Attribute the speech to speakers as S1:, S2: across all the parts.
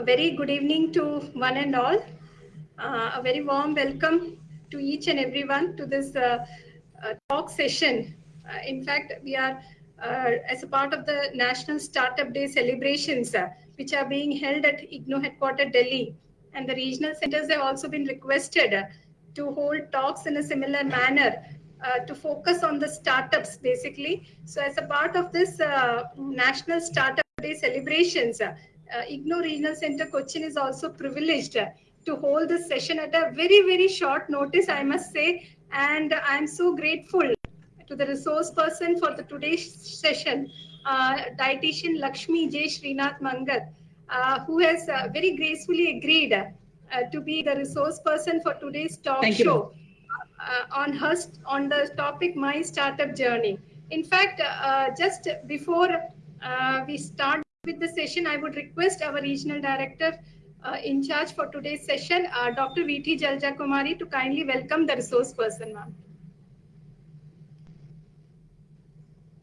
S1: A very good evening to one and all. Uh, a very warm welcome to each and everyone to this uh, uh, talk session. Uh, in fact, we are uh, as a part of the National Startup Day celebrations, uh, which are being held at IGNOU headquarters Delhi. And the regional centers have also been requested to hold talks in a similar manner to focus on the startups basically. So as a part of this National Startup Day celebrations, uh, IGNOU Regional Center Cochin is also privileged to hold this session at a very, very short notice, I must say. And I'm so grateful to the resource person for the today's session, uh, dietitian Lakshmi J. Srinath Mangat, uh, who has uh, very gracefully agreed uh, to be the resource person for today's talk
S2: Thank
S1: show on her on the topic My Startup Journey. In fact, just before we start with the session, I would request our regional director uh, in charge for today's session, uh, Dr. V.T. Jalaja Kumari, to kindly welcome the resource person, ma'am.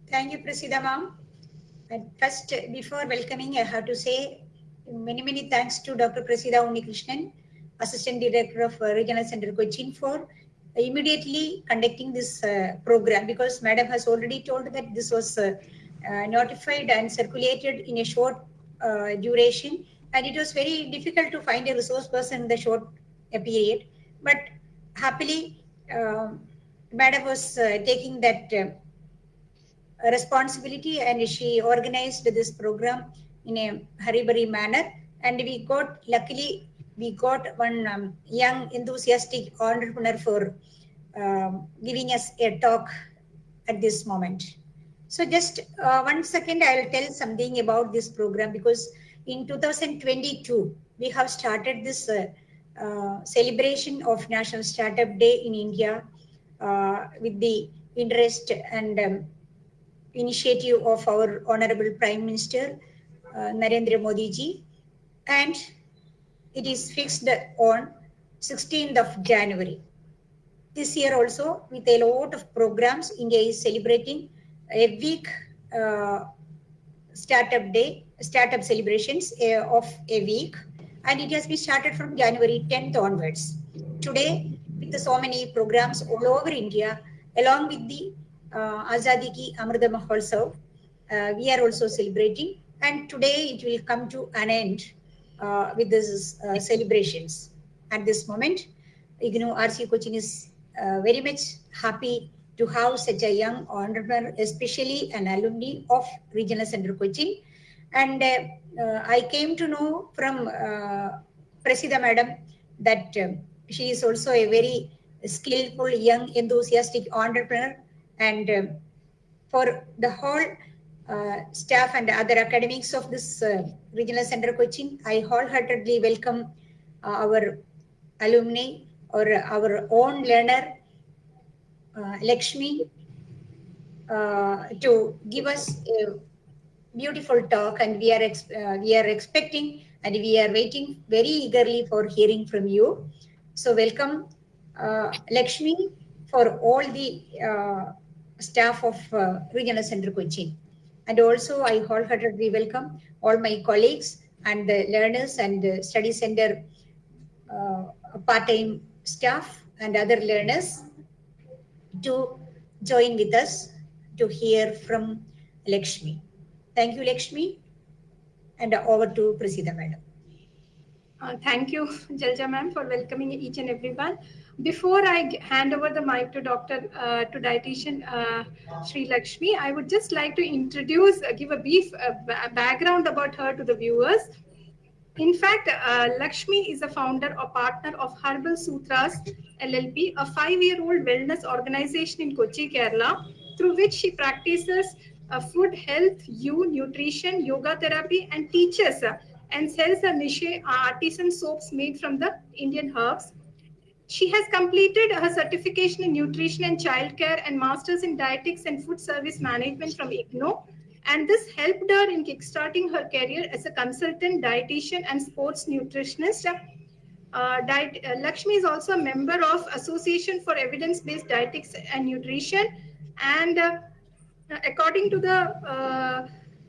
S3: Thank you, Prasida ma'am. First, before welcoming, I have to say many, many thanks to Dr. Prasida Unnikrishnan, Assistant Director of uh, Regional Center Cochin for immediately conducting this uh, program because Madam has already told that this was uh, notified and circulated in a short duration and it was very difficult to find a resource person in the short period. But happily, uh, Madam was uh, taking that uh, responsibility and she organized this program in a hurry-burry manner. And we got, luckily, we got one um, young enthusiastic entrepreneur for um, giving us a talk at this moment. So just uh, one second, I'll tell something about this program because in 2022, we have started this uh, uh, celebration of National Startup Day in India uh, with the interest and um, initiative of our Honorable Prime Minister, uh, Narendra Modi ji. And it is fixed on 16th of January. This year also, with a lot of programs, India is celebrating a week uh, startup day startup celebrations uh, of a week and it has been started from January 10th onwards. Today, with so many programs all over India, along with the uh, Azadi Ki Amrita Mahotsav, uh, we are also celebrating and today it will come to an end uh, with these uh, celebrations. At this moment, IGNOU RC Cochin is uh, very much happy to have such a young entrepreneur, especially an alumni of Regional Center Cochin and uh, I came to know from uh, Prasida madam that um, she is also a very skillful, young, enthusiastic entrepreneur. And um, for the whole uh, staff and other academics of this uh, regional center Cochin, I wholeheartedly welcome uh, our alumni or our own learner, uh, Lakshmi, to give us a beautiful talk and we are uh, we are expecting and we are waiting very eagerly for hearing from you. So welcome uh, Lakshmi for all the uh, staff of uh, Regional Center Cochin. And also I wholeheartedly welcome all my colleagues and the learners and the study center uh, part-time staff and other learners to join with us to hear from Lakshmi. Thank you, Lakshmi. And over to Prasida, madam.
S1: Uh, thank you, Jalaja ma'am, for welcoming each and everyone. Before I hand over the mic to Dr. Uh, to dietitian uh, Sri Lakshmi, I would just like to introduce, uh, give a brief uh, background about her to the viewers. In fact, uh, Lakshmi is a founder or partner of Herbal Sutras LLP, a five-year-old wellness organization in Kochi, Kerala, through which she practices uh, food, health, you, nutrition, yoga therapy, and teaches uh, and sells niche uh, artisan soaps made from the Indian herbs. She has completed her certification in nutrition and childcare and masters in dietetics and food service management from IGNOU. And this helped her in kickstarting her career as a consultant, dietitian, and sports nutritionist. Uh, diet, uh, Lakshmi is also a member of Association for Evidence-Based Dietetics and Nutrition and uh, according to the uh,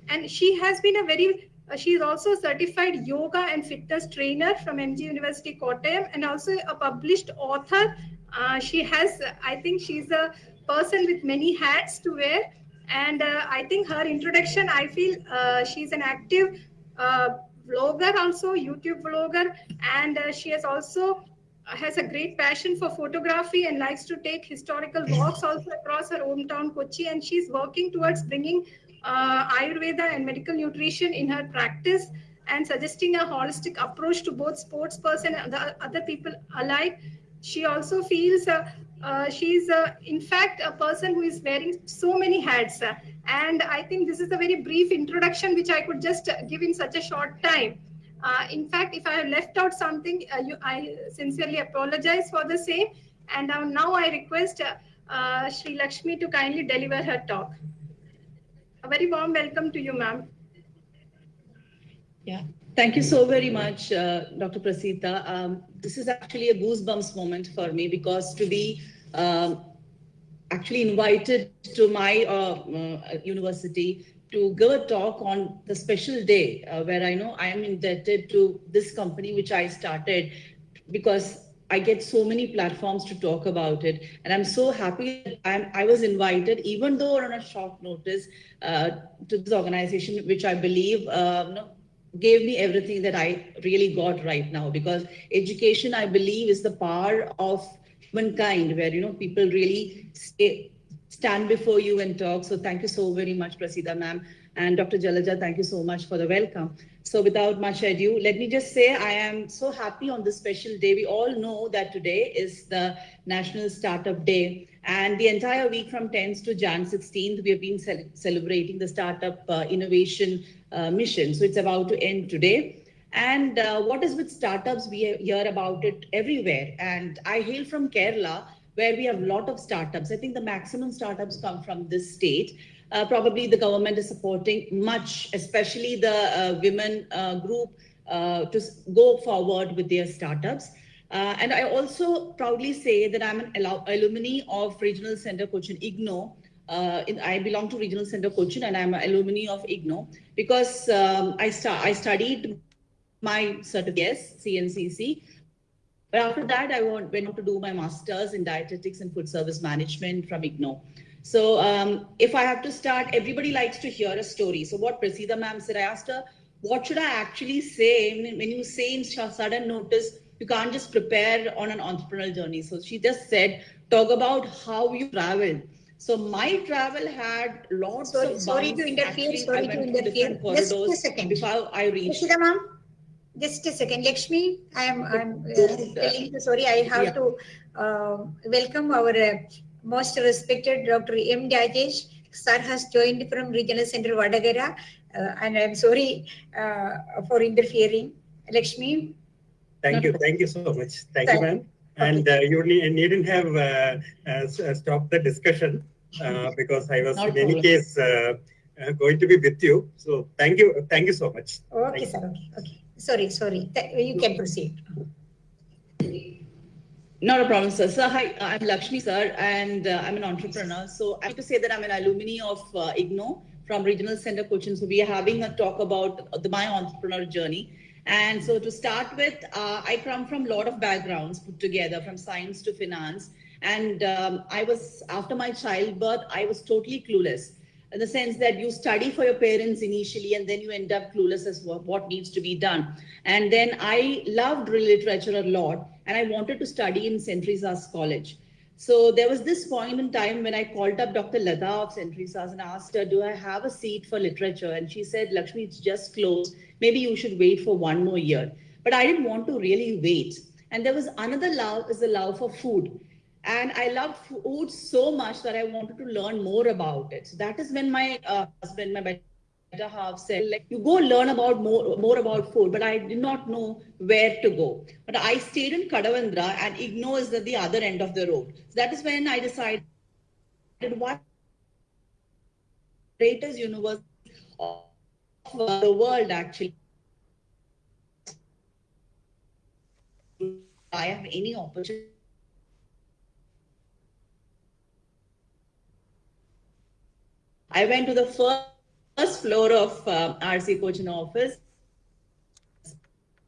S1: and she has been a very Uh, she is also a certified yoga and fitness trainer from MG University Kottayam and also a published author. Uh, she has, I think she's a person with many hats to wear. And uh, I think her introduction, I feel uh, she's an active uh, vlogger also, YouTube vlogger. And she has also has a great passion for photography and likes to take historical walks also across her hometown Kochi. And she's working towards bringing uh, Ayurveda and medical nutrition in her practice and suggesting a holistic approach to both sports person and other people alike. She also feels uh, uh, she's uh, in fact a person who is wearing so many hats. Uh, and I think this is a very brief introduction which I could just give in such a short time. Uh, in fact, if I have left out something, you, I sincerely apologize for the same. And now I request Sri Lakshmi to kindly deliver her talk. A very warm welcome to you, ma'am.
S2: Yeah, thank you so very much, uh, Dr. Prasida. Um, this is actually a goosebumps moment for me because to be um, actually invited to my uh, uh, university to give a talk on the special day uh, where I know I am indebted to this company which I started because I get so many platforms to talk about it. And I'm so happy that I'm, i was invited, even though on a short notice, uh, to this organization, which I believe uh, gave me everything that I really got right now. Because education, I believe, is the power of humankind, where you know people really stay, stand before you and talk. So thank you so very much, Prasida ma'am. And Dr. Jalaja, thank you so much for the welcome. So without much ado, let me just say I am so happy on this special day. We all know that today is the National Startup Day. And the entire week from 10th to Jan 16th, we have been celebrating the Startup uh, Innovation uh, Mission. So it's about to end today. And uh, what is with startups? We hear about it everywhere. And I hail from Kerala, where we have a lot of startups. I think the maximum startups come from this state uh, probably the government is supporting much, especially the uh, women uh, group, uh, to go forward with their startups. Uh, and I also proudly say that I'm an alumni of Regional Center Cochin IGNOU. In, I belong to Regional Center Cochin and I'm an alumni of IGNOU because um, I, I studied my certificate, CNCC, but after that, I went on to do my master's in dietetics and food service management from IGNOU. So um, if I have to start, everybody likes to hear a story. So what Prasida ma'am said, I asked her, what should I actually say? When you say in sudden notice, you can't just prepare on an entrepreneurial journey. So she just said, talk about how you travel. So my travel had lots
S3: sorry,
S2: of
S3: Sorry to interfere, Actually, sorry to interfere. Just a second.
S2: Before I reached.
S3: Prasida ma'am, just a second. Lakshmi, I am I'm uh, telling you, sorry, I have yeah. to uh, welcome our uh, most respected Dr. M. Rajesh. Sir has joined from Regional Center Vadagara, uh, and I'm sorry uh, for interfering. Lakshmi.
S4: Thank you. Thank you so much. Thank, you, ma'am. And uh, you need, needn't have uh, uh, stopped the discussion uh, because I was Not in any case going to be with you. So thank you. Thank you so much.
S3: Okay, thank sir. Okay. okay. Sorry, sorry. You can proceed.
S2: Not a problem, sir. Hi, I'm Lakshmi, sir, and uh, I'm an entrepreneur. So I have to say that I'm an alumni of uh, IGNOU from Regional Center Cochin. So we are having a talk about the, my entrepreneur journey. And so to start with, uh, I come from a lot of backgrounds put together, from science to finance. And um, I was, after my childbirth, I was totally clueless in the sense that you study for your parents initially and then you end up clueless as what, what needs to be done. And then I loved literature a lot and I wanted to study in St. College. So there was this point in time when I called up Dr. Lada of St. And asked her, do I have a seat for literature? And she said, Lakshmi, it's just closed. Maybe you should wait for one more year. But I didn't want to really wait. And there was another love is the love for food. And I loved food so much that I wanted to learn more about it. So that is when my uh, husband, my better half said, like, you go learn about more, more about food, but I did not know where to go. But I stayed in Kadavanthra and IGNOU is at the other end of the road. So that is when I decided what greatest university of the world actually I have any opportunity I went to the first floor of uh, RC Cochin office.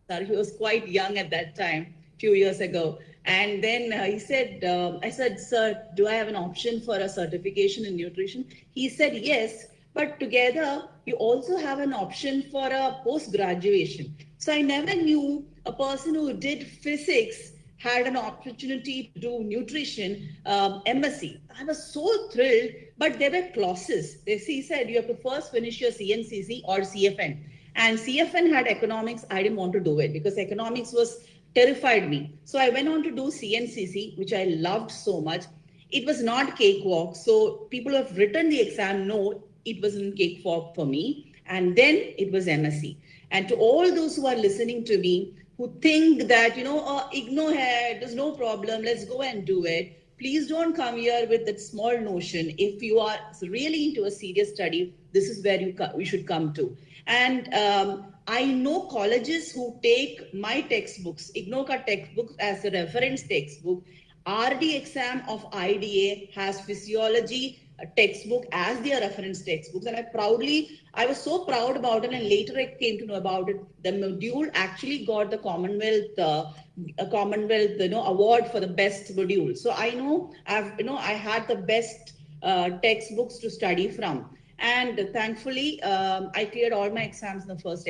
S2: He was quite young at that time, few years ago. And then uh, he said, uh, I said, sir, do I have an option for a certification in nutrition? He said, yes, but together you also have an option for a post graduation. So I never knew a person who did physics had an opportunity to do nutrition um, MSc. I was so thrilled, but there were clauses. He said you have to first finish your CNCC or CFN. And CFN had economics. I didn't want to do it because economics was terrified me. So I went on to do CNCC, which I loved so much. It was not cakewalk. So people have written the exam know it wasn't cakewalk for me. And then it was MSc. And to all those who are listening to me, who think that, you know, oh, ignore hair, there's no problem, let's go and do it. Please don't come here with that small notion. If you are really into a serious study, this is where you, you should come to. And um, I know colleges who take my textbooks, IGNOCA textbooks as a reference textbook. RD exam of IDA has physiology textbook as their reference textbooks. And I proudly, I was so proud about it. And later I came to know about it. The module actually got the Commonwealth, uh, Commonwealth, you know, award for the best module. So I know I've, you know, I had the best uh, textbooks to study from. And thankfully, um, I cleared all my exams in the first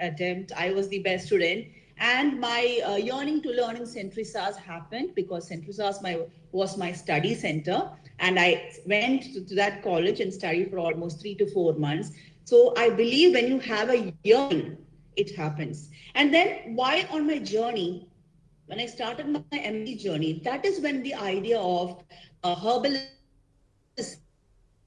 S2: attempt. I was the best student. And my uh, yearning to learn in St. Teresa's happened because St. Teresa's my, was my study center. And I went to, to, that college and studied for almost three to four months. So I believe when you have a yearning, it happens. And then while on my journey, when I started my MD journey, that is when the idea of a herbalist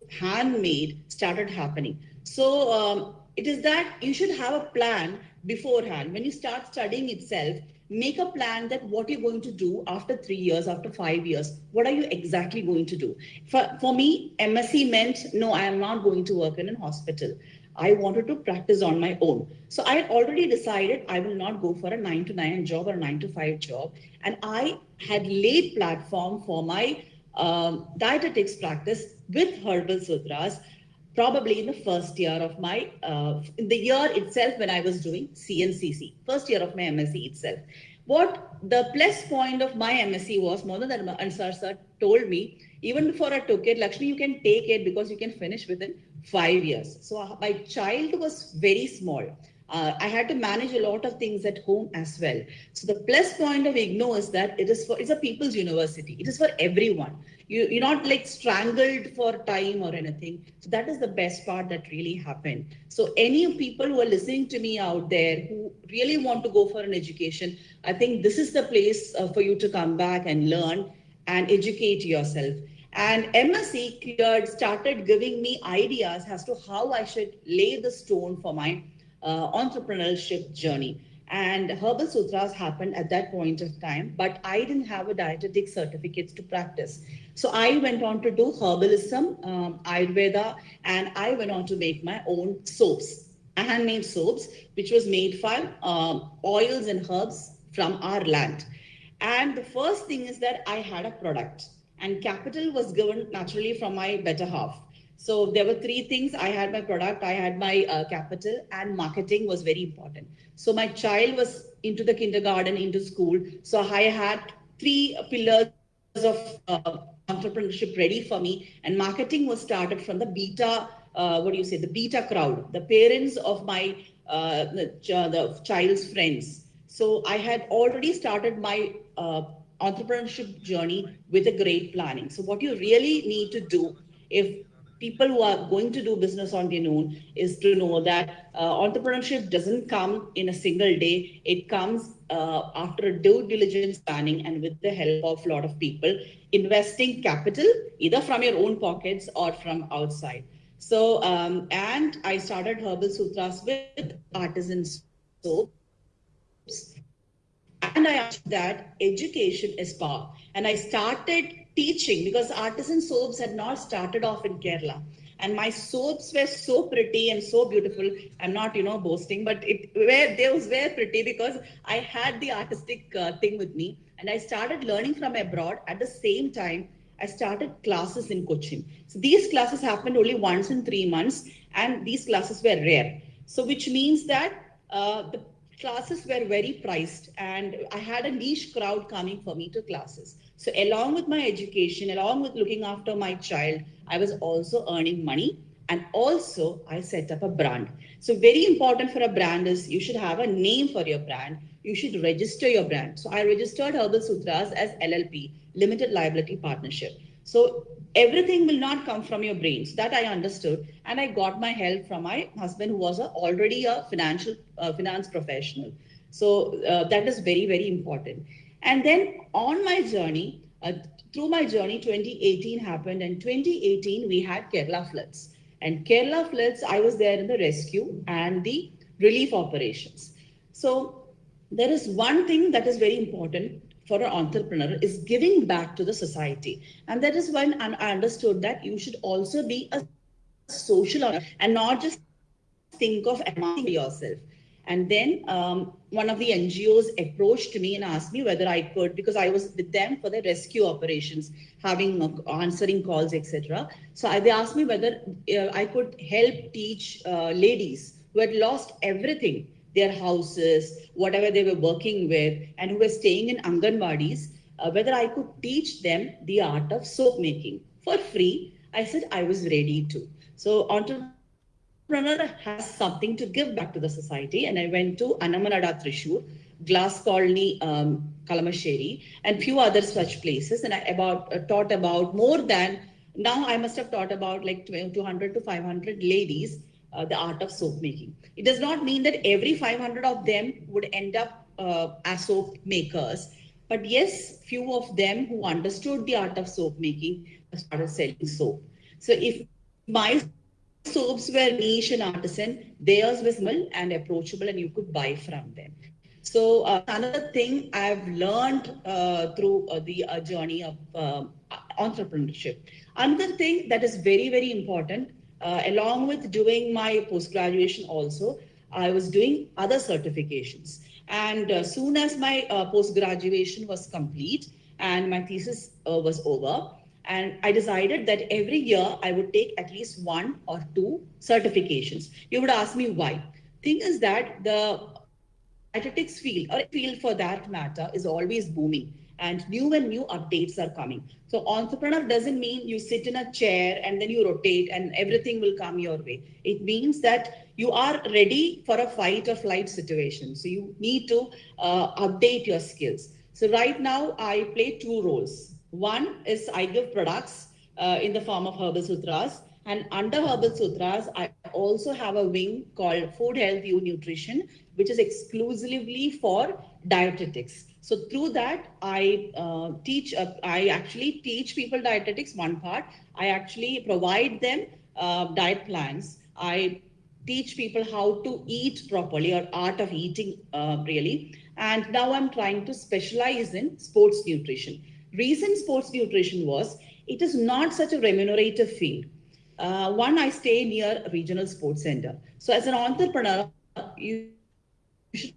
S2: handmade started happening. So um, it is that you should have a plan beforehand. When you start studying itself, make a plan that what you're going to do after three years, after five years, what are you exactly going to do? For, for me, MSc meant, no, I am not going to work in a hospital. I wanted to practice on my own. So I had already decided I will not go for a nine to nine job or a nine to five job. And I had laid platform for my um, dietetics practice with herbal sutras probably in the first year of my, uh, in the year itself when I was doing CNCC, first year of my MSc itself. What the plus point of my MSc was, Mohan Ansar sir told me, even before I took it, Lakshmi, you can take it because you can finish within five years. So uh, my child was very small uh, I had to manage a lot of things at home as well. So the plus point of IGNOU is that it is for it's a people's university. It is for everyone. You, you're not like strangled for time or anything. So that is the best part that really happened. So any people who are listening to me out there who really want to go for an education, I think this is the place uh, for you to come back and learn and educate yourself. And MSc cleared started giving me ideas as to how I should lay the stone for my uh, entrepreneurship journey. And Herbal Sutras happened at that point of time, but I didn't have a dietetic certificate to practice. So I went on to do herbalism, um, Ayurveda, and I went on to make my own soaps, handmade soaps, which was made from um, oils and herbs from our land. And the first thing is that I had a product and capital was given naturally from my better half. So there were three things. I had my product, I had my uh, capital, and marketing was very important. So my child was into the kindergarten, into school. So I had three pillars of uh, entrepreneurship ready for me. And marketing was started from the beta, uh, what do you say, the beta crowd, the parents of my uh, the, the, child's friends. So I had already started my uh, entrepreneurship journey with a great planning. So what you really need to do if people who are going to do business on their own is to know that uh, entrepreneurship doesn't come in a single day. It comes uh, after due diligence planning and with the help of a lot of people investing capital either from your own pockets or from outside. So, um, and I started Herbal Sutras with artisan soaps. And I asked that education is power. And I started teaching because artisan soaps had not started off in Kerala. And my soaps were so pretty and so beautiful. I'm not, you know, boasting, but it were they was pretty because I had the artistic uh, thing with me, and I started learning from abroad. At the same time, I started classes in Cochin. So these classes happened only once in three months, and these classes were rare. So which means that uh, the classes were very priced, and I had a niche crowd coming for me to classes. So along with my education, along with looking after my child, I was also earning money and also I set up a brand. So very important for a brand is you should have a name for your brand. You should register your brand. So I registered Herbal Sutras as LLP, Limited Liability Partnership. So everything will not come from your brains. That I understood. And I got my help from my husband who was a, already a financial uh, finance professional. So uh, that is very, very important. And then on my journey, uh, through my journey, 2018 happened and 2018 we had Kerala floods. And Kerala floods, I was there in the rescue and the relief operations. So there is one thing that is very important for an entrepreneur is giving back to the society. And that is when I understood that you should also be a social and not just think of yourself. And then um, one of the NGOs approached me and asked me whether I could, because I was with them for the rescue operations, having uh, answering calls, etc. So I, they asked me whether uh, I could help teach uh, ladies who had lost everything, their houses, whatever they were working with, and who were staying in Anganwadis, uh, whether I could teach them the art of soap making for free. I said I was ready to. So entrepreneur has something to give back to the society. And I went to Annamanada Thrissur, Glass Colony, um, Kalamassery, and few other such places. And I about uh, taught about more than, now I must have taught about like 200 to 500 ladies uh, the art of soap making. It does not mean that every 500 of them would end up uh, as soap makers. But yes, few of them who understood the art of soap making started selling soap. So if my soaps were niche and artisan, theirs was small and approachable and you could buy from them. So uh, another thing I've learned uh, through uh, the uh, journey of um, entrepreneurship. Another thing that is very, very important, Uh, along with doing my post-graduation also, I was doing other certifications. And uh, soon as my uh, post-graduation was complete and my thesis uh, was over, and I decided that every year I would take at least one or two certifications. You would ask me why. Thing is that the dietetics field or field for that matter is always booming and new and new updates are coming. So entrepreneur doesn't mean you sit in a chair and then you rotate and everything will come your way. It means that you are ready for a fight or flight situation. So you need to uh, update your skills. So right now I play two roles. One is I give products uh, in the form of Herbal Sutras. And under Herbal Sutras, I also have a wing called Food Health You Nutrition, which is exclusively for dietetics. So through that, I uh, teach, uh, I actually teach people dietetics, one part. I actually provide them uh, diet plans. I teach people how to eat properly or art of eating uh, really. And now I'm trying to specialize in sports nutrition reason sports nutrition was it is not such a remunerative field. Uh, one, I stay near a regional sports center. So as an entrepreneur, you should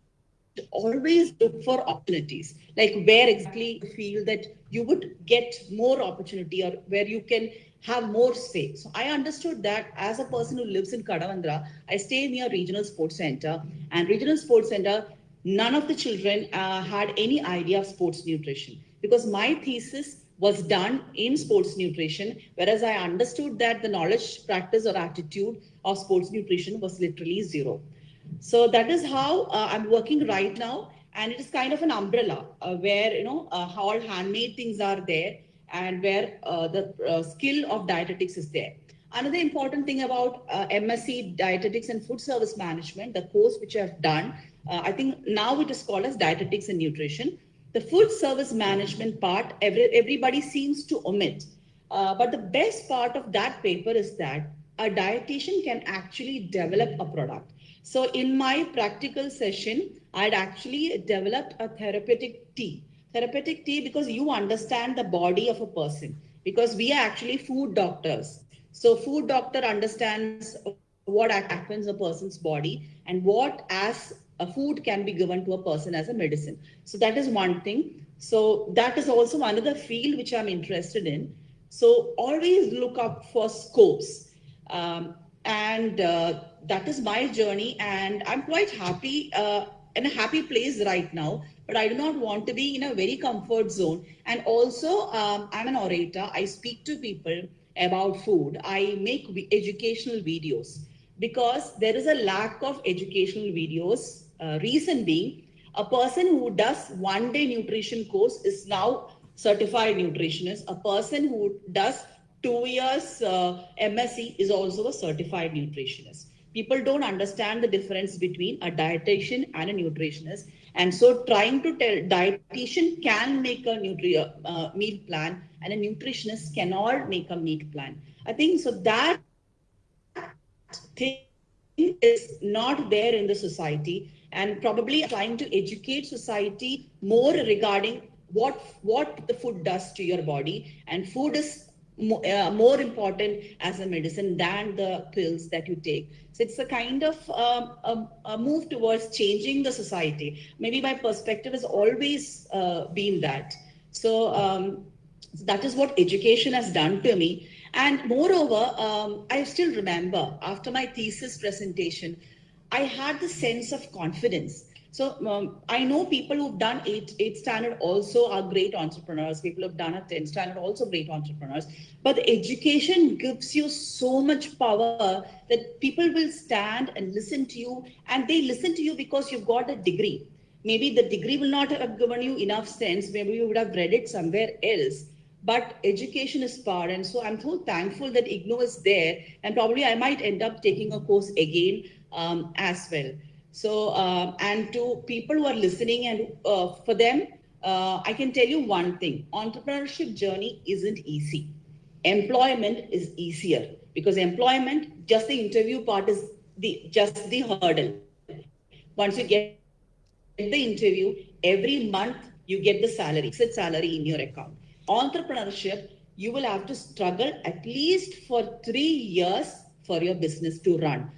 S2: always look for opportunities, like where exactly you feel that you would get more opportunity or where you can have more say. So I understood that as a person who lives in Kadavanthra, I stay near regional sports center and regional sports center, none of the children uh, had any idea of sports nutrition because my thesis was done in sports nutrition, whereas I understood that the knowledge, practice, or attitude of sports nutrition was literally zero. So that is how uh, I'm working right now. And it is kind of an umbrella uh, where, you know, uh, all handmade things are there and where uh, the uh, skill of dietetics is there. Another important thing about uh, MSc Dietetics and Food Service Management, the course which I've done, I think now it is called as Dietetics and Nutrition the food service management part, every, everybody seems to omit. But the best part of that paper is that a dietitian can actually develop a product. So in my practical session, I'd actually developed a therapeutic tea. Therapeutic tea because you understand the body of a person because we are actually food doctors. So food doctor understands what happens in a person's body and what as a food can be given to a person as a medicine. So that is one thing. So that is also another field which I'm interested in. So always look up for scopes. Um, and uh, that is my journey. And I'm quite happy, uh, in a happy place right now. But I do not want to be in a very comfort zone. And also, um, I'm an orator. I speak to people about food. I make educational videos because there is a lack of educational videos. Uh, reason being, a person who does one day nutrition course is now certified nutritionist. A person who does two years uh, MSc is also a certified nutritionist. People don't understand the difference between a dietitian and a nutritionist. And so trying to tell dietitian can make a nutri uh, meal plan and a nutritionist cannot make a meal plan. I think so that thing is not there in the society and probably trying to educate society more regarding what what the food does to your body and food is more, uh, more important as a medicine than the pills that you take. So it's a kind of um, a, a, move towards changing the society. Maybe my perspective has always uh, been that. So um, that is what education has done to me. And moreover um, i still remember after my thesis presentation i had the sense of confidence so um, I know people who've done eight, eight standard also are great entrepreneurs. People who've done a 10 standard also great entrepreneurs. But education gives you so much power that people will stand and listen to you. And they listen to you because you've got a degree. Maybe the degree will not have given you enough sense. Maybe you would have read it somewhere else but education is power. And so I'm so thankful that IGNOU is there. And probably I might end up taking a course again um, as well. So, uh, and to people who are listening and uh, for them, uh, I can tell you one thing, entrepreneurship journey isn't easy. Employment is easier because employment, just the interview part is the just the hurdle. Once you get the interview, every month you get the salary, fixed salary in your account. Entrepreneurship, you will have to struggle at least for three years for your business to run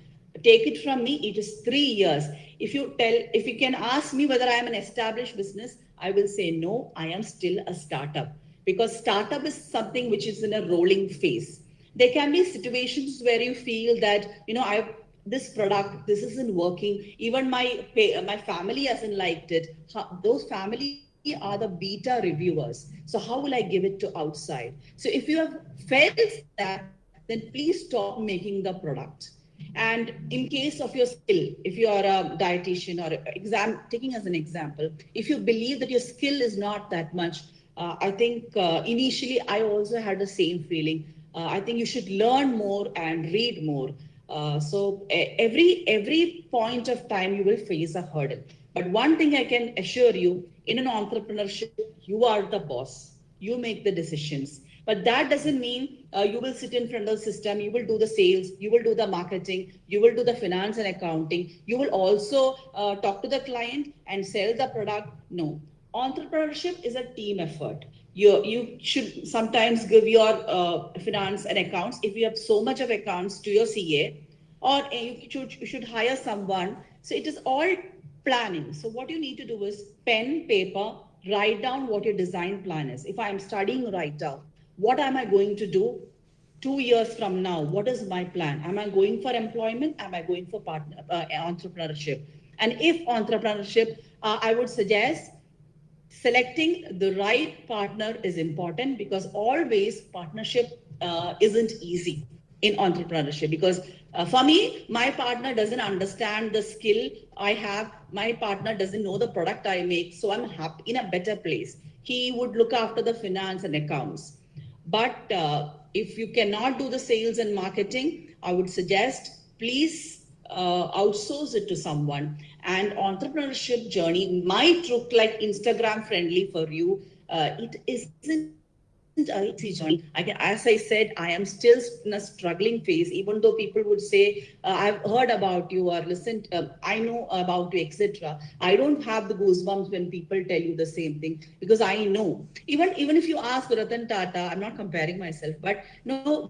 S2: take it from me, it is three years. If you tell, if you can ask me whether I am an established business, I will say no, I am still a startup because startup is something which is in a rolling phase. There can be situations where you feel that, you know, I this product, this isn't working. Even my my family hasn't liked it. Those family are the beta reviewers. So how will I give it to outside? So if you have felt that, then please stop making the product and in case of your skill, if you are a dietitian or exam, taking as an example, if you believe that your skill is not that much, uh, I think uh, initially I also had the same feeling. Uh, I think you should learn more and read more. Uh, so every every point of time you will face a hurdle. But one thing I can assure you, in an entrepreneurship, you are the boss. You make the decisions but that doesn't mean uh, you will sit in front of the system, you will do the sales, you will do the marketing, you will do the finance and accounting. You will also uh, talk to the client and sell the product. No, entrepreneurship is a team effort. You, you should sometimes give your uh, finance and accounts. If you have so much of accounts to your CA, or uh, you should, you should hire someone. So it is all planning. So what you need to do is pen, paper, write down what your design plan is. If I'm studying, write down what am I going to do two years from now? What is my plan? Am I going for employment? Am I going for partner, uh, entrepreneurship? And if entrepreneurship, uh, I would suggest selecting the right partner is important because always partnership uh, isn't easy in entrepreneurship because uh, for me my partner doesn't understand the skill i have my partner doesn't know the product i make so i'm happy in a better place he would look after the finance and accounts but uh, if you cannot do the sales and marketing, I would suggest please uh, outsource it to someone. And entrepreneurship journey might look like Instagram friendly for you. Uh, it isn't. I can, as I said, I am still in a struggling phase, even though people would say, uh, I've heard about you or listened, uh, I know about you, etc. I don't have the goosebumps when people tell you the same thing because I know. Even, even if you ask Ratan Tata, I'm not comparing myself, but no,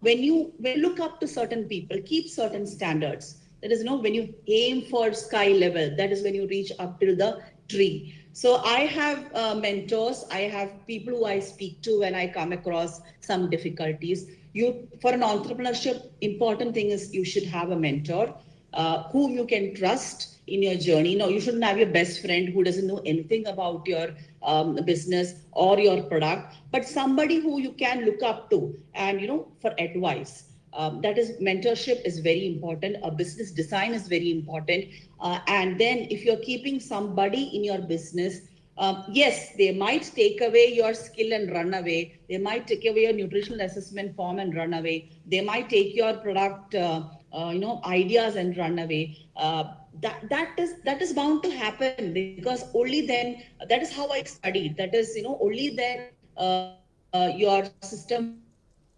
S2: when you, when you look up to certain people, keep certain standards. That is, you know, when you aim for sky level, that is when you reach up till the tree. So I have uh, mentors, I have people who I speak to when I come across some difficulties. You, for an entrepreneurship, important thing is you should have a mentor uh, whom you can trust in your journey. No, you shouldn't have your best friend who doesn't know anything about your um, business or your product, but somebody who you can look up to and you know for advice. Um, that is mentorship is very important. A business design is very important. Uh, and then if you're keeping somebody in your business, um, yes, they might take away your skill and run away. They might take away your nutritional assessment form and run away. They might take your product, uh, uh, you know, ideas and run away. Uh, that that is that is bound to happen because only then that is how I studied. That is, you know, only then uh, uh, your system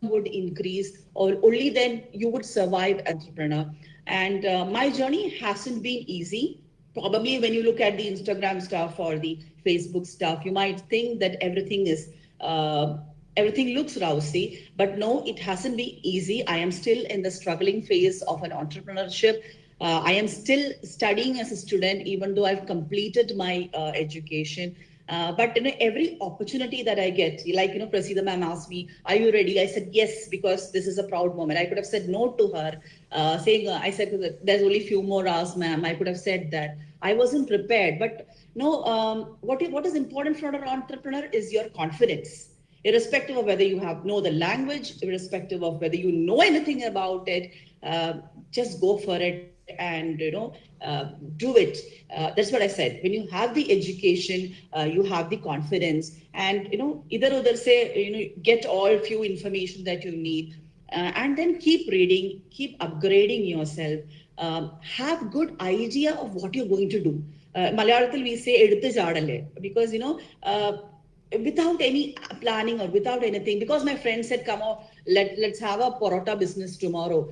S2: would increase or only then you would survive entrepreneur. And uh, my journey hasn't been easy. Probably when you look at the instagram stuff or the facebook stuff you might think that everything is uh, everything looks rousy but no it hasn't been easy. I am still in the struggling phase of an entrepreneurship. Uh, i am still studying as a student even though i've completed my uh, education uh, but you know, every opportunity that I get, like you know, Prasida ma'am asked me, "Are you ready?" I said yes because this is a proud moment. I could have said no to her, uh, saying uh, I said there's only few more hours, ma'am. I could have said that. I wasn't prepared, but no. Um, what what is important for an entrepreneur is your confidence, irrespective of whether you have know the language, irrespective of whether you know anything about it. Uh, just go for it and you know uh, do it. Uh, that's what i said. When you have the education uh, you have the confidence and you know either other say you know get all few information that you need uh, and then keep reading keep upgrading yourself. Um, have good idea of what you're going to do. Uh, Malayalam we say because you know uh, without any planning or without anything because my friend said come on let, let's have a porota business tomorrow.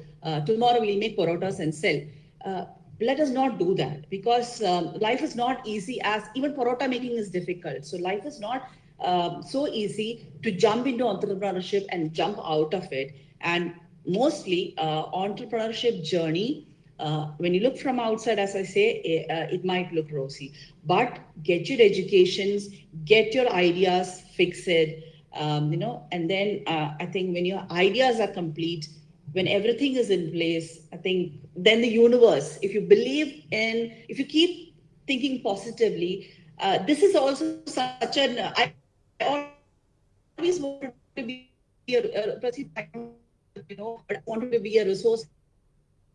S2: Tomorrow we'll make parotas and sell. Uh, let us not do that because um, life is not easy as even parota making is difficult. So life is not um, so easy to jump into entrepreneurship and jump out of it. And mostly uh, entrepreneurship journey, uh, when you look from outside, as I say, it, eh, uh, it might look rosy, but get your educations, get your ideas fixed, um, you know, and then uh, I think when your ideas are complete, when everything is in place, I think then the universe, if you believe in, if you keep thinking positively, uh, this is also such an, I always wanted to be a, you know, I wanted to be a resource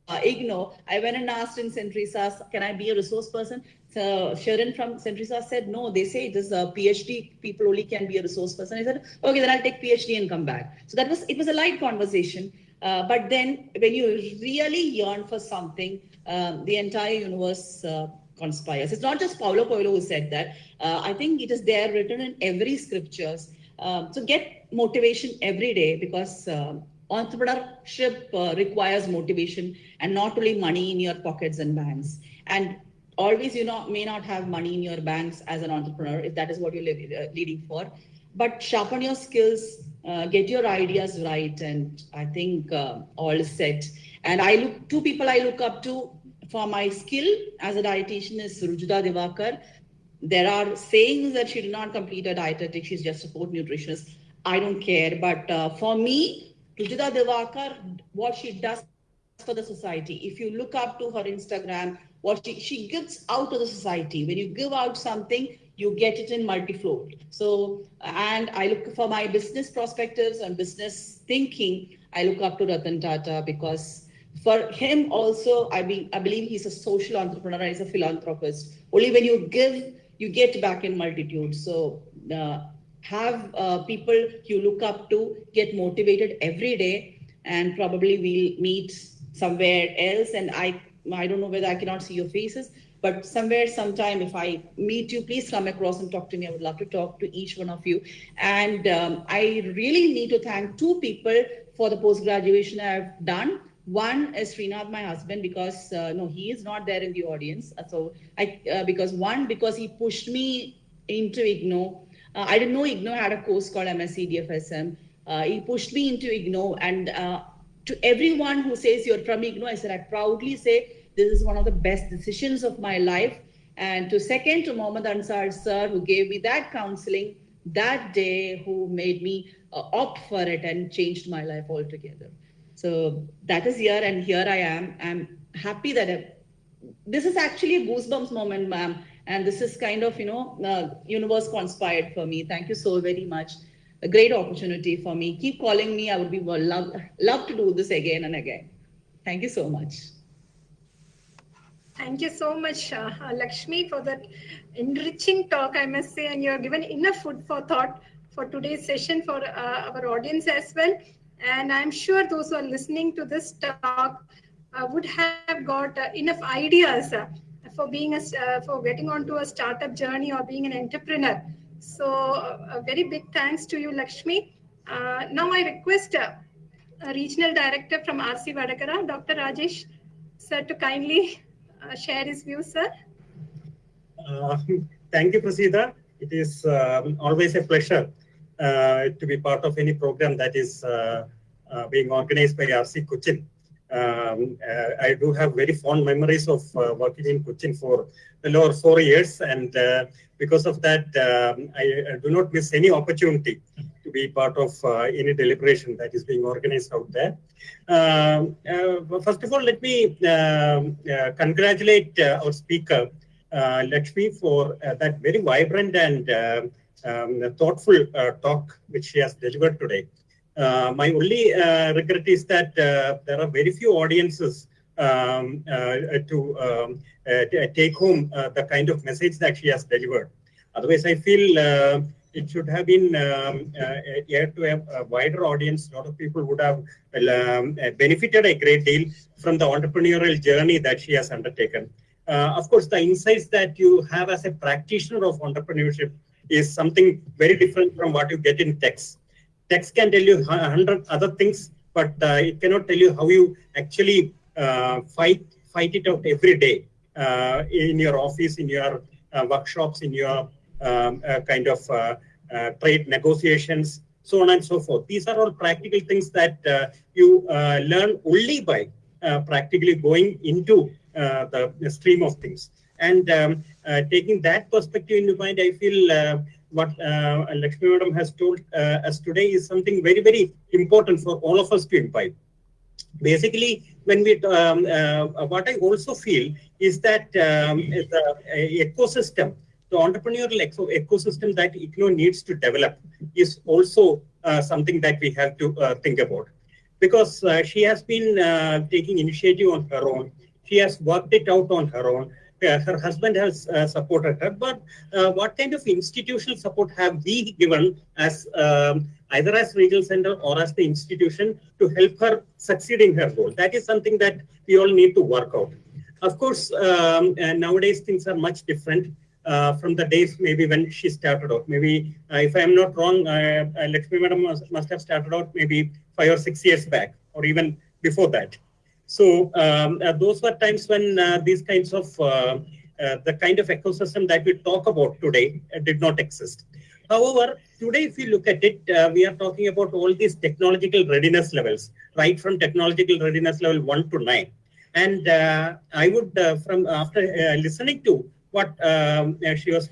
S2: uh, IGNOU, I went and asked in. Teresa's, can I be a resource person? So Sharon from. Teresa's said, no, they say it is a PhD, people only can be a resource person. I said, okay, then I'll take PhD and come back. So that was, it was a light conversation. Uh, but then when you really yearn for something, um, the entire universe uh, conspires. It's not just Paulo Coelho who said that. Uh, I think it is there written in every scriptures. Um, so get motivation every day because um, entrepreneurship uh, requires motivation and not only money in your pockets and banks. And always you know may not have money in your banks as an entrepreneur if that is what you're uh, leading for but sharpen your skills uh, get your ideas right, and I think uh, all is set. And I look two people I look up to for my skill as a dietitian is Rujuta Diwekar. There are sayings that she did not complete a dietetic; she's just a sport nutritionist. I don't care, but uh, for me, Rujuta Diwekar, what she does for the society. If you look up to her Instagram, what she, she gives out to the society. When you give out something, you get it in multi-fold. So, and I look for my business perspectives and business thinking. I look up to Ratan Tata because for him also, I mean, I believe he's a social entrepreneur. He's a philanthropist. Only when you give, you get back in multitude. So uh, have uh, people you look up to get motivated every day, and probably we'll meet somewhere else. And I, I don't know whether I cannot see your faces, but somewhere, sometime, if I meet you, please come across and talk to me. I would love to talk to each one of you. And um, I really need to thank two people for the post graduation I've done. One is Srinath, my husband, because uh, no, he is not there in the audience. Uh, so I, uh, because one, because he pushed me into IGNOU. Uh, I didn't know IGNOU had a course called MSc DFSM. Uh, he pushed me into IGNOU, and uh, to everyone who says you're from IGNOU, I said I proudly say this is one of the best decisions of my life And to second, to Mohammed Ansar sir, who gave me that counseling that day, who made me uh, opt for it and changed my life altogether. So that is here, and here I am. I'm happy that I, this is actually a goosebumps moment, ma'am. And this is kind of, you know, uh, universe conspired for me. Thank you so very much. A great opportunity for me. Keep calling me. I would be love, love to do this again and again. Thank you so much.
S1: Thank you so much, uh, Lakshmi, for that enriching talk, I must say, and you have given enough food for thought for today's session for uh, our audience as well. And I'm sure those who are listening to this talk uh, would have got uh, enough ideas uh, for being a, uh, for getting onto a startup journey or being an entrepreneur. So a very big thanks to you, Lakshmi. now I request a regional director from RC Vadakara, Dr. Rajesh, sir, to kindly share his views, sir.
S4: thank you, Prasida. It is um, always a pleasure uh, to be part of any program that is uh, uh, being organized by RC Cochin. Um, uh, I do have very fond memories of uh, working in Cochin for over four years, and uh, because of that, um, I, I, do not miss any opportunity be part of any deliberation that is being organized out there. Um, first of all, let me um, congratulate our speaker, Lakshmi, for that very vibrant and um, thoughtful uh, talk which she has delivered today. Uh, my only uh, regret is that there are very few audiences um, to, um, to, take home the kind of message that she has delivered. Otherwise, I feel it should have been um, uh, aired to a, a, wider audience. A lot of people would have um, benefited a great deal from the entrepreneurial journey that she has undertaken. Uh, of course, the insights that you have as a practitioner of entrepreneurship is something very different from what you get in text. Text can tell you a hundred other things, but uh, it cannot tell you how you actually uh, fight fight it out every day uh, in your office, in your uh, workshops, in your um, uh, kind of uh, trade negotiations, so on and so forth. These are all practical things that you learn only by practically going into the, stream of things. And um, uh, taking that perspective into mind, I feel uh, what uh, Lakshmi Madam has told uh, us today is something very, very important for all of us to imbibe. Basically, when we, um, uh, what I also feel is that um, the ecosystem, the entrepreneurial eco ecosystem that IGNOU needs to develop is also uh, something that we have to think about. Because she has been taking initiative on her own. She has worked it out on her own her husband has uh, supported her, but uh, what kind of institutional support have we given as um, either as regional center or as the institution to help her succeed in her goal? That is something that we all need to work out. Of course, um, nowadays things are much different. Uh, from the days maybe when she started out. Maybe uh, if I am not wrong, uh, Lakshmi Madam must, must, have started out maybe five or six years back, or even before that. So um, uh, those were times when uh, these kinds of uh, the kind of ecosystem that we talk about today did not exist. However, today, if you look at it, uh, we are talking about all these technological readiness levels, right from technological readiness level one to nine. And uh, I would, uh, from after listening to what um, she was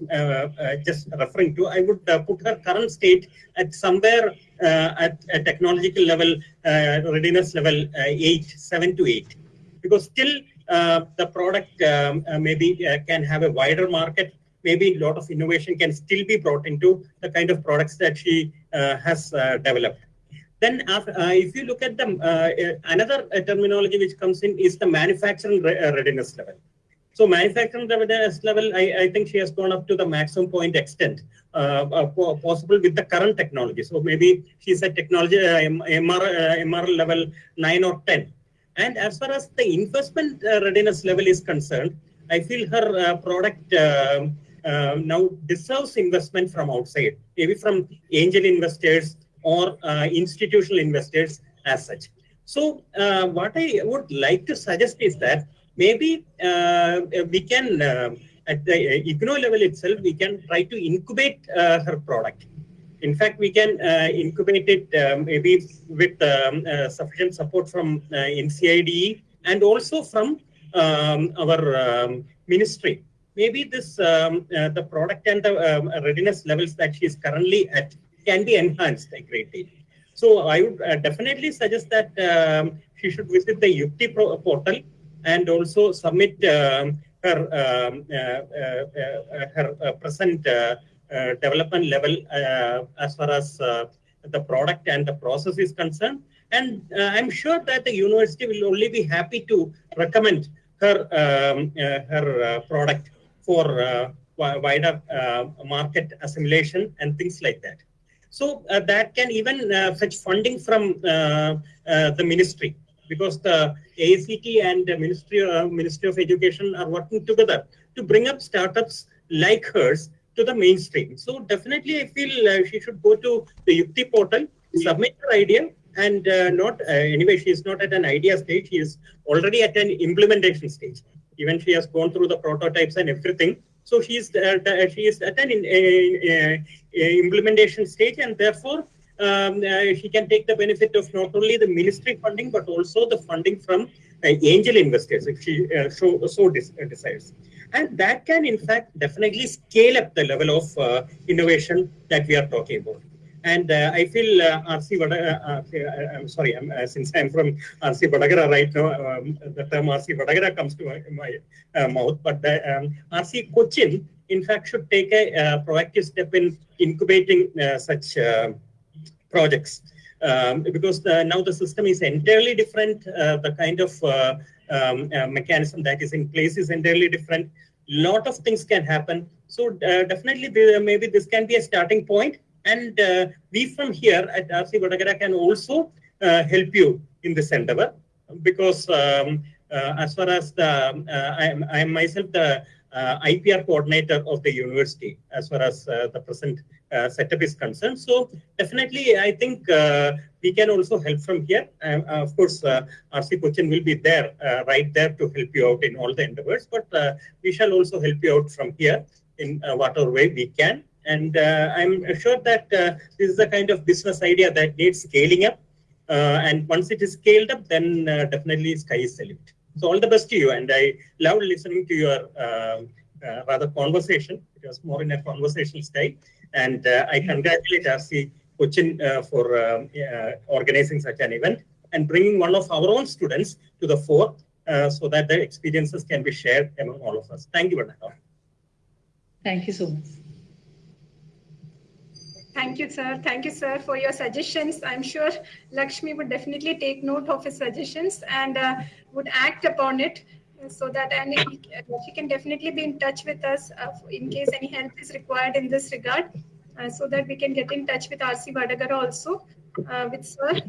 S4: just referring to, I would put her current state at somewhere uh, at a technological level, uh, readiness level uh, 8, 7 to 8. Because still the product um, maybe can have a wider market, maybe a lot of innovation can still be brought into the kind of products that she has developed. Then uh, if you look at the uh, another uh, terminology which comes in is the manufacturing re readiness level. So manufacturing readiness level, I, I, think she has gone up to the maximum point extent uh, uh, possible with the current technology. So maybe she's at technology uh, MR, uh, MR level 9 or 10. And as far as the investment uh, readiness level is concerned, I feel her uh, product now deserves investment from outside, maybe from angel investors or institutional investors as such. So what I would like to suggest is that maybe uh, we can, uh, at the IGNOU level itself, we can try to incubate uh, her product. In fact, we can incubate it maybe with um, sufficient support from NCIDE and also from um, our um, ministry maybe this um, uh, the product and the um, readiness levels that she is currently at can be enhanced a great deal. So I would uh, definitely suggest that um, she should visit the Yukti portal and also submit um, her uh, uh, uh, her present development level as far as the product and the process is concerned. And I'm sure that the university will only be happy to recommend her um, her product for wider market assimilation and things like that. So uh, that can even uh, fetch funding from uh, the ministry because the AICTE and the Ministry, Ministry of Education are working together to bring up startups like hers to the mainstream. So definitely I feel she should go to the Yukti portal, submit her idea and uh, not uh, anyway she is not at an idea stage. She is already at an implementation stage. Even she has gone through the prototypes and everything. So she is uh, she is at an in implementation stage and therefore um, uh, she can take the benefit of not only the ministry funding but also the funding from uh, angel investors if she uh, so, so decides and that can in fact definitely scale up the level of innovation that we are talking about. And uh, I feel uh, RC uh, I'm sorry, I'm, since I'm from RC Vadakara right now, um, the term RC Vadakara comes to my, my mouth, but the, um, RC Cochin, in fact, should take a proactive step in incubating such projects. Um, because the, now the system is entirely different. Uh, the kind of uh, um, uh, mechanism that is in place is entirely different. Lot of things can happen. So definitely, maybe this can be a starting point. And uh, we from here at RC Vadakara can also uh, help you in this endeavor because um, uh, as far as the, I am, I am myself the uh, IPR coordinator of the university as far as uh, the present uh, setup is concerned. So definitely, I think we can also help from here. Um, of course, RC Cochin will be there, right there to help you out in all the endeavors, but we shall also help you out from here in whatever way we can. And uh, I'm sure that uh, this is the kind of business idea that needs scaling up. Uh, and once it is scaled up, then definitely sky is the limit. So all the best to you. And I love listening to your rather conversation. It was more in a conversational style. And I congratulate RC Cochin for organizing such an event and bringing one of our own students to the fore uh, so that their experiences can be shared among all of us. Thank you, Vanessa.
S2: Thank you so much.
S1: Thank you, sir. Thank you, sir, for your suggestions. I'm sure Lakshmi would definitely take note of his suggestions and uh, would act upon it so that and he, she can definitely be in touch with us uh, in case any help is required in this regard uh, so that we can get in touch with RC Vadakara also uh, with sir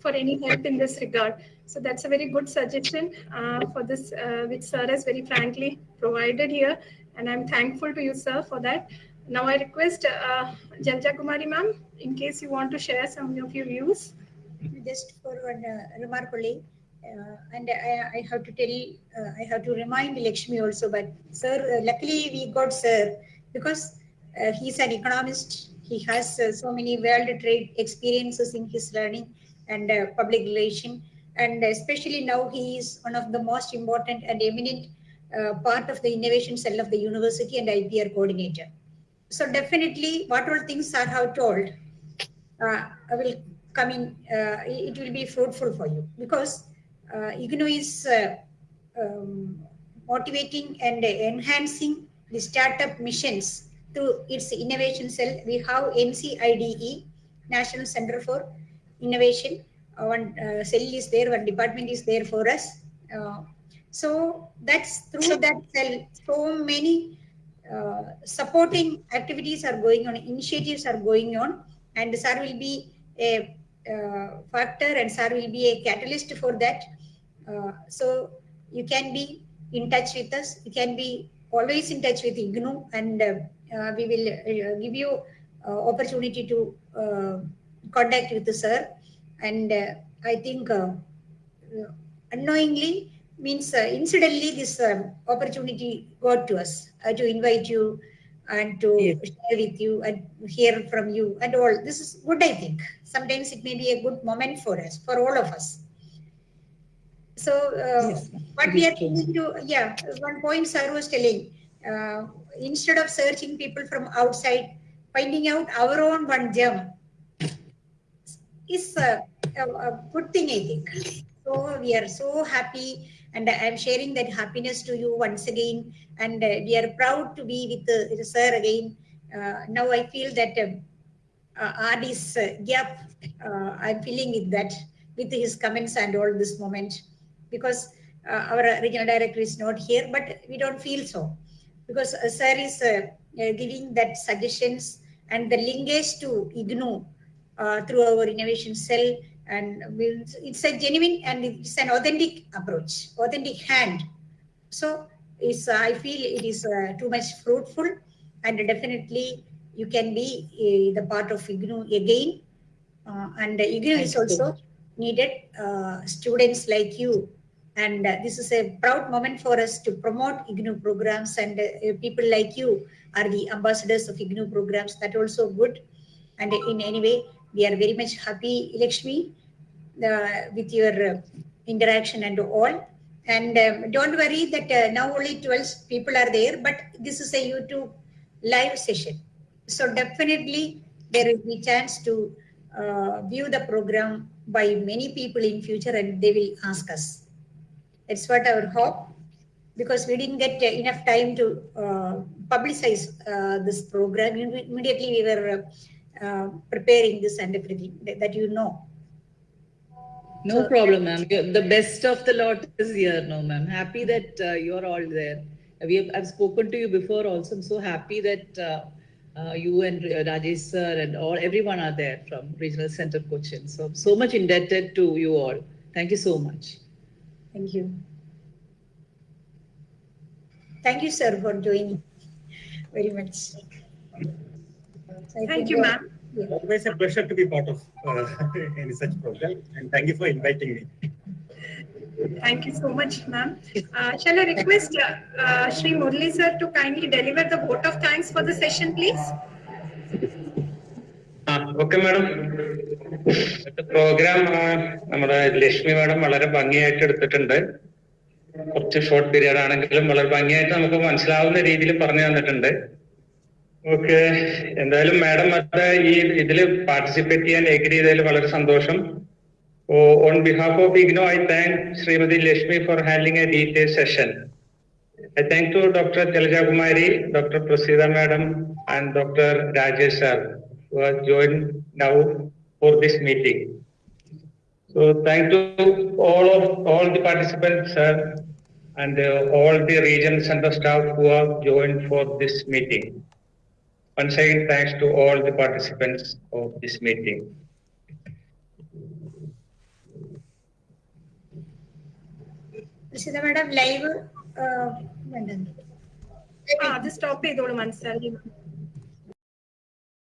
S1: for any help in this regard. So that's a very good suggestion uh, for this, uh, which sir has very frankly provided here. And I'm thankful to you, sir, for that. Now I request uh, Jalaja Kumari ma'am, in case you want to share some of your views.
S3: Just for one uh, remark only, and I, I, have to tell, uh, I have to remind Lakshmi also, but sir, uh, luckily we got sir, because uh, he's an economist, he has uh, so many world trade experiences in his learning and public relation, and especially now he is one of the most important and eminent part of the innovation cell of the university and IPR coordinator. So definitely what all things are how told uh, will come in, uh, it will be fruitful for you. Because uh, IGNOU is uh, um, motivating and enhancing the startup missions through its innovation cell. We have NCIDE, National Center for Innovation. Uh, one uh, cell is there, one department is there for us. Uh, so that's through that cell, so many uh, supporting activities are going on, initiatives are going on, and SAR will be a factor and SAR will be a catalyst for that. Uh, so you can be in touch with us. You can be always in touch with IGNOU and uh, we will uh, give you opportunity to contact with the sir. And I think unknowingly means uh, incidentally this um, opportunity got to us uh, to invite you and to yes. share with you and hear from you and all. This is good, I think. Sometimes it may be a good moment for us, for all of us. So uh, yes, what we are trying to, yeah, one point sir was telling, uh, instead of searching people from outside, finding out our own one gem is a, a, a good thing, I think. So we are so happy, and I'm sharing that happiness to you once again. And uh, we are proud to be with the sir again. Uh, now I feel that um, uh, RD's uh, gap, uh, I'm feeling with that, with his comments and all this moment, because uh, our regional director is not here, but we don't feel so, because uh, sir is uh, uh, giving that suggestions and the linkage to IGNOU uh, through our innovation cell, and we'll, it's a genuine and it's an authentic approach, authentic hand. So it's, uh, I feel it is uh, too much fruitful, and definitely you can be uh, the part of IGNOU again. Uh, and IGNOU is
S2: Thank you so
S3: also needed uh, students like you. And uh, this is a proud moment for us to promote IGNOU programs and uh, people like you are the ambassadors of IGNOU programs. That also good. And in any way, we are very much happy, Lakshmi, with your uh, interaction and all. And um, don't worry that uh, now only 12 people are there, but this is a YouTube live session. So definitely there will be chance to uh, view the program by many people in future and they will ask us. That's what our hope because we didn't get uh, enough time to uh, publicize uh, this program. Immediately we were uh, preparing this and everything that, that you know.
S2: No
S3: So-
S2: problem, ma'am. The best of the lot is here, no, ma'am. Happy that uh, you're all there. We have, I've spoken to you before also. I'm so happy that uh, uh, you and uh, Rajesh sir and all, everyone are there from Regional Center Cochin. So, so much indebted to you all. Thank you so much.
S3: Thank you. Thank you, sir, for joining very much. So
S1: Thank you,
S3: uh,
S1: ma'am.
S3: yeah.
S4: Always a pleasure to be part of uh, any such program, and thank you for inviting me.
S1: Thank you so much, ma'am. Uh, shall I request uh, uh, Shri Murli sir to kindly deliver the vote of thanks for the session, please?
S5: Okay madam program നമ്മുടെ Lakshmi madam വളരെ ഭംഗിയായിട്ട് എടുത്തിട്ടുണ്ട് കുറച്ച് short period ആണെങ്കിലും വളരെ ഭംഗിയായിട്ട് നമുക്ക് മനസ്സിലാവുന്ന രീതിയിൽ പറഞ്ഞു തന്നിട്ടുണ്ട് ഓക്കെ എന്തായാലും മാഡം അത് ഈ ഇതിൽ പാർട്ടിസിപ്പേറ്റ് ചെയ്യാൻ എഗ്രി ചെയ്തതിൽ വളരെ സന്തോഷം on behalf of IGNOU I thank Shrimati Lakshmi for handling a detail session I thank to Dr. Jalaja Kumari, Dr. Prasida Madam, and Dr. Rajesh sir who have joined now for this meeting. So thank to all of all the participants, sir, and uh, all the regions and the staff who have joined for this meeting. Once again, thanks to all the participants of this meeting.
S3: Prasida madam, live uh, വേണ്ട.
S1: ആ അത് stop ചെയ്തോളൂ മനസ്സിലാക്കി